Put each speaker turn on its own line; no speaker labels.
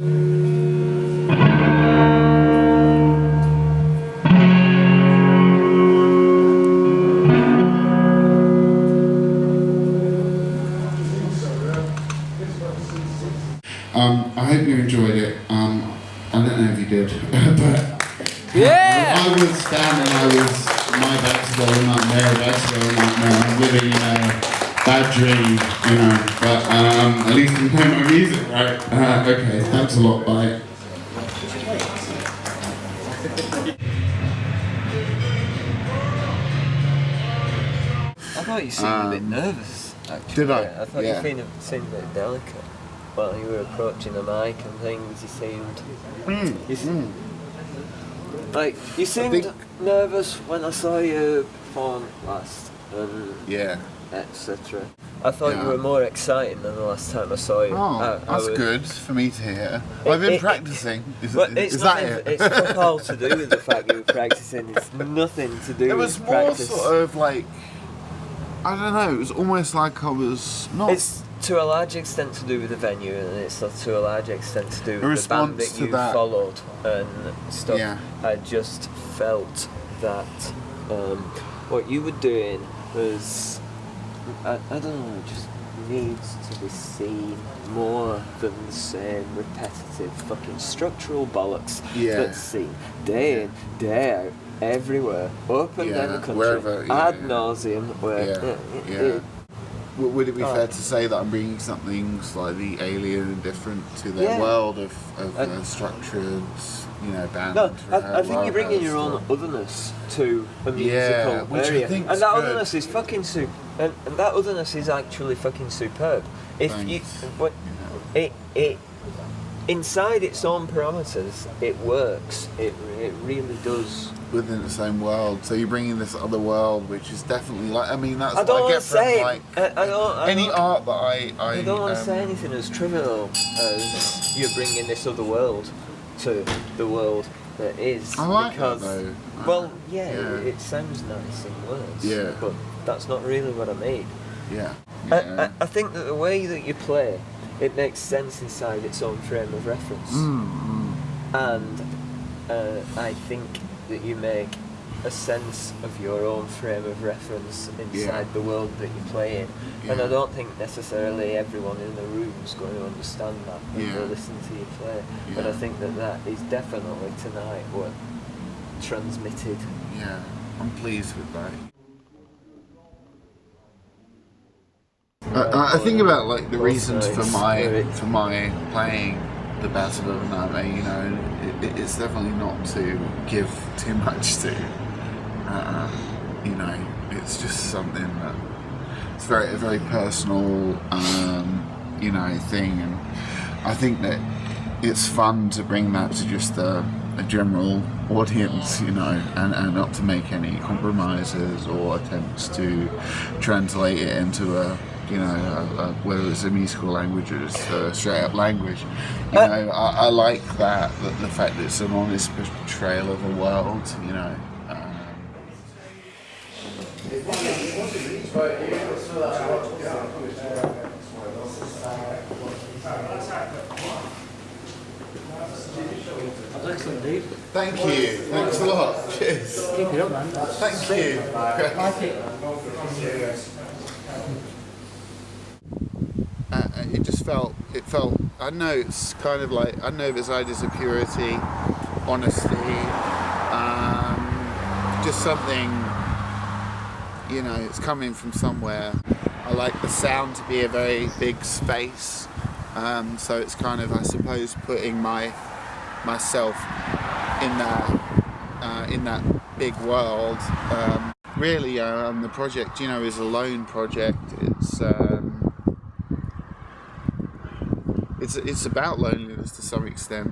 Um, I hope you enjoyed it. Um, I don't know if you did, but
Yeah!
I was standing. and I was my back to go and like their back to go and like no, I'm living in a bad dream, you know. But um, at least I'm playing my music, right? Uh, okay, thanks a lot. Bye.
I thought you seemed a bit nervous, actually.
did I?
I thought
Yeah.
you seemed, seemed a bit delicate. While you were approaching the mic and things, you seemed... You seemed like, you seemed
think-
nervous when I saw you perform last,
Yeah.
Etc. I thought
Yeah.
you were more exciting than the last time I saw you.
Oh,
I- I
that's good for me to hear. I've been
it-
practicing. Is,
But
is
it's
that
nothing,
it?
It's fuck all to do with the fact you were practicing. It's nothing to do
It was
with
more
practice.
sort of like I don't know. It was almost like I was not.
It's to a large extent to do with the venue, and it's to a large extent to do with the band that you
that.
followed and stuff.
Yeah.
I just felt that um, what you were doing was, I, I don't know, it just needs to be seen more than the same repetitive fucking structural bollocks
Yeah.
that's seen day in, day out, everywhere, up and down the country,
wherever, yeah,
ad
yeah.
nauseum, where
Yeah, yeah.
it-
Would it be
Oh.
fair to say that I'm bringing something slightly alien and different to their
Yeah.
world of, of uh, structured, you know, band?
No, I, I think you're bringing your own otherness to a musical
Yeah, which I
area, and that
good.
otherness is fucking super. And, and that otherness is actually fucking superb. If you,
Thanks.
what, it it inside its own parameters, it works. It it really does.
within the same world. So you're bringing this other world, which is definitely like. I mean, that's
I don't
what I
want
get from
say.
like
I, I don't. I
any
don't,
art that I I,
I don't want to
um,
say anything as trivial as you're bringing this other world to the world that is.
I like that,
because,
though.
Well, yeah,
yeah.
It, sounds nice in words.
Yeah.
But that's not really what I mean.
Yeah.
I,
yeah.
I, I think that the way that you play, it makes sense inside its own frame of reference.
Mm,
And uh, I think that you make a sense of your own frame of reference inside
Yeah.
the world that you play in. And I don't think necessarily everyone in the room is going to understand that when
Yeah.
they listen to you play. But I think that that is definitely tonight what transmitted.
Yeah, I'm pleased with that. I, I think about like the reasons for my for my playing the Battle of Name. You know, it- it's definitely not to give too much to. Uh, you know, it's just something that it's very a very personal, um, you know, thing, and I think that it's fun to bring that to just a, a general audience, you know, and, and not to make any compromises or attempts to translate it into a, you know, a, a, whether it's a musical language or just a straight up language. You
Uh,
know, I, I like that, that, the fact that it's an honest portrayal of a world, you know. Um,
Excellent, Dave.
thank you. Thanks a lot. Cheers.
Keep it up, man.
Thank you.
Like it.
uh, uh, just felt it felt I know it's kind of like I know it's ideas of purity, honesty, um, just something you know it's coming from somewhere. I like the sound to be a very big space, um, so it's kind of I suppose putting my myself in that uh, in that big world. Um, really, um, the project you know is a lone project. It's um, it's it's about loneliness to some extent.